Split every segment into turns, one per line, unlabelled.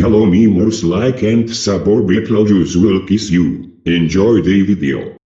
Hello me most like and suborbital will kiss you. Enjoy the video.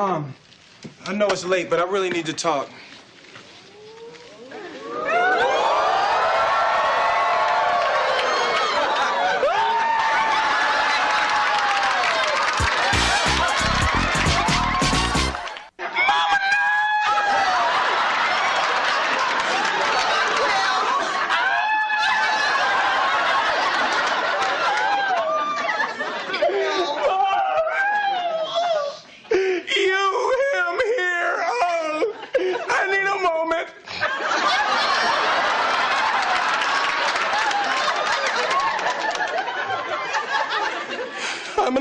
Mom. I know it's late, but I really need to talk.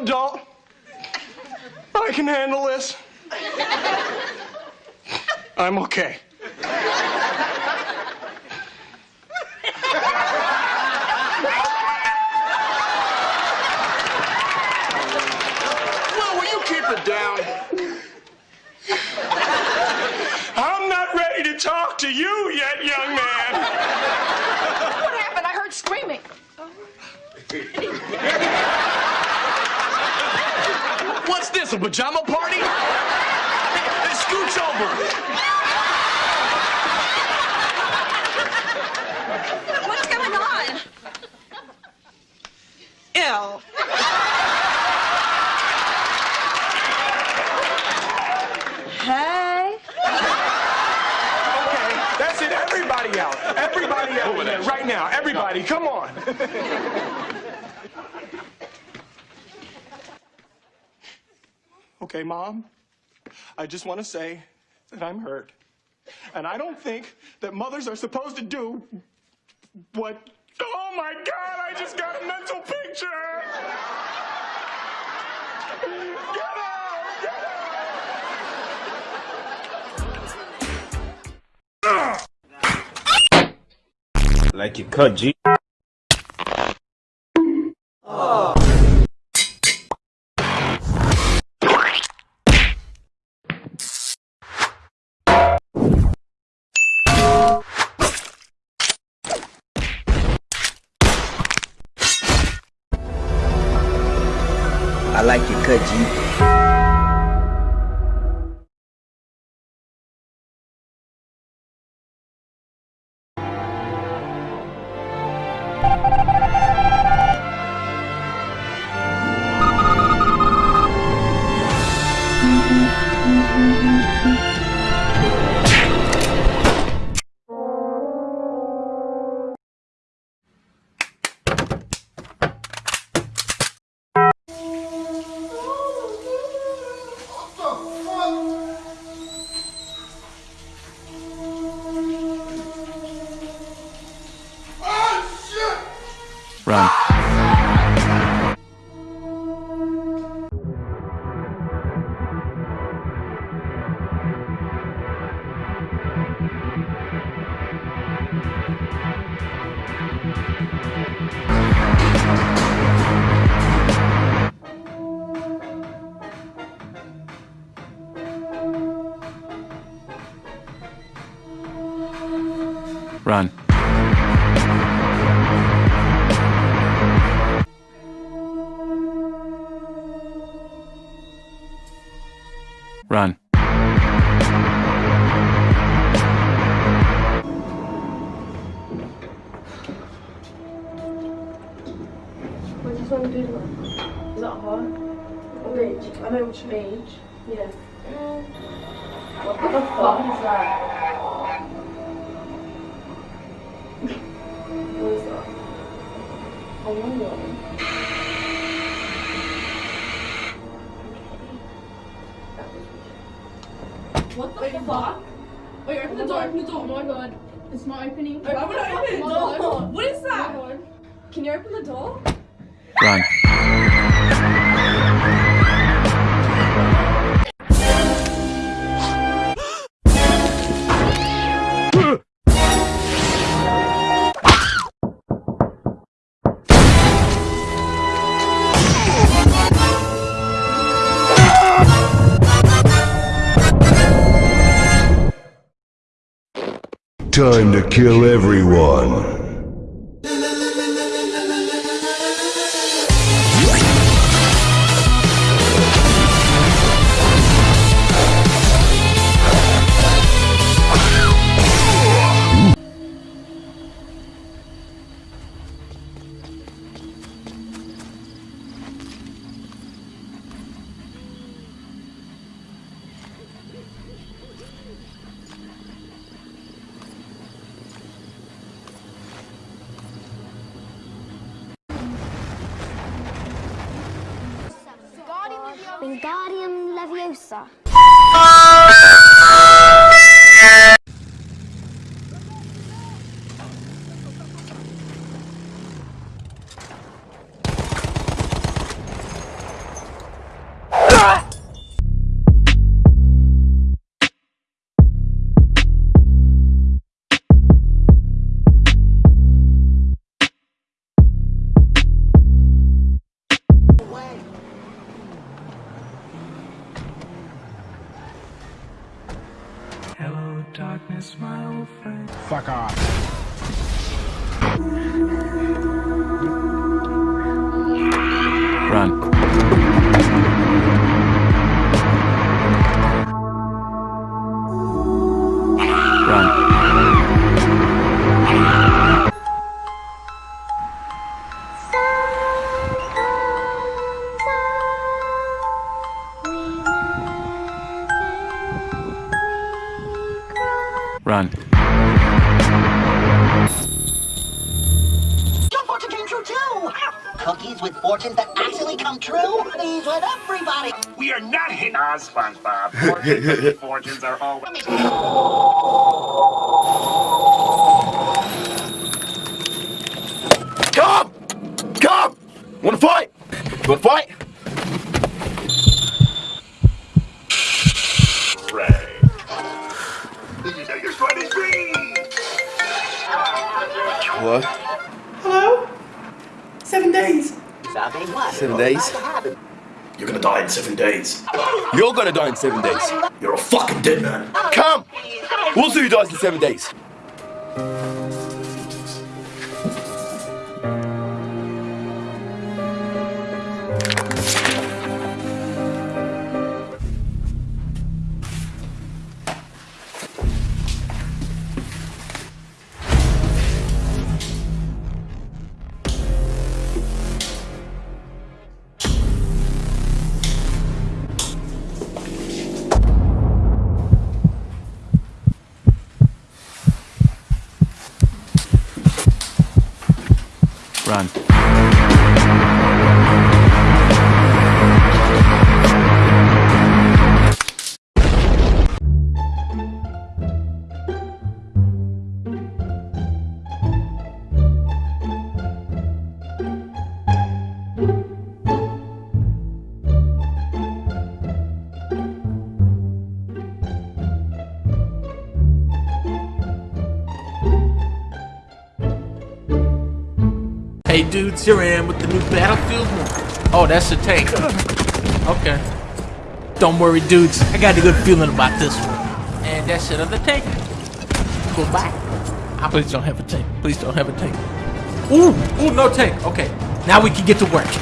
An adult. I can handle this. I'm okay. Well, will you keep it down? I'm not ready to talk to you What's this, a pajama party? Hey, scooch over.
What's going on? Ew. Hey.
Okay, that's it. Everybody out. Everybody out right now. Everybody, come on. Okay, Mom, I just want to say that I'm hurt. And I don't think that mothers are supposed to do what. Oh my God, I just got a mental picture! Get out! Get out!
Like you cut G.
I like your cut, G.
Run. Run. Run.
Beige. I know which beige. Yeah. What the fuck is that? what is that? I wonder. What the fuck? Wait, open the door, open the door. Oh my god. It's not opening.
I'm gonna open the door. What is that?
Can you open the door?
Run.
Time to kill everyone.
Wingardium Leviosa.
Fuck off.
Run. Run. Run.
Cookies with fortunes that actually come true? These with everybody!
We are not hitting on SpongeBob. Fortunes, fortunes are always.
Come! Come! Wanna fight? Wanna fight?
Days.
Seven days?
You're gonna die in seven days.
You're gonna die in seven days.
You're a fucking dead man.
Come! We'll see who dies in seven days.
Run.
Dudes, here I am with the new Battlefield 1. Oh, that's a tank. Okay. Don't worry dudes, I got a good feeling about this one. And that's another tank. Goodbye. I ah, please don't have a tank. Please don't have a tank. Ooh, ooh, no tank. Okay, now we can get to work.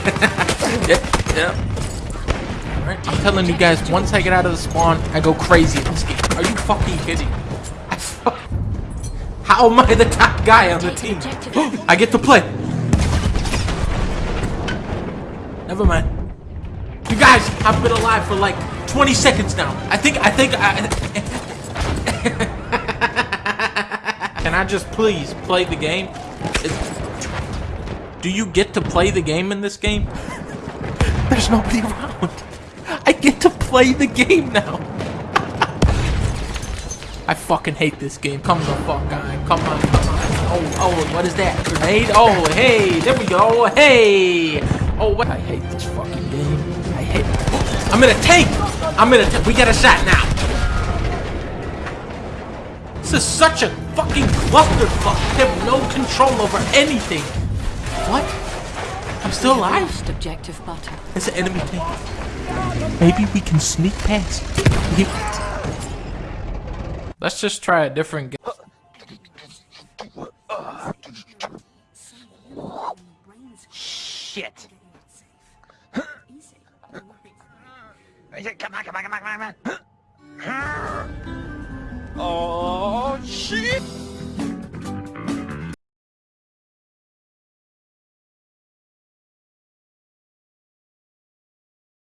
yep, yep. Alright, I'm telling you guys, once I get out of the spawn, I go crazy in this game. Are you fucking kidding? How am I the top guy on the team? I get to play. Never mind. You guys, I've been alive for like 20 seconds now. I think, I think, I... Can I just please play the game? Do you get to play the game in this game? There's nobody around. I get to play the game now. I fucking hate this game. Come the fuck on. Come on, come on. Oh, oh, what is that? Grenade? Oh, hey, there we go. Hey. Oh, what? I hate this fucking game. I hate I'm in a tank. I'm in a tank. We got a shot now. This is such a fucking clusterfuck. I have no control over anything. What? I'm still alive?
Lost objective butter.
It's an enemy tank. Maybe we can sneak past. Let's just try a different game.
Shit. Come on, come on, come on, come on, come on. Oh, shit!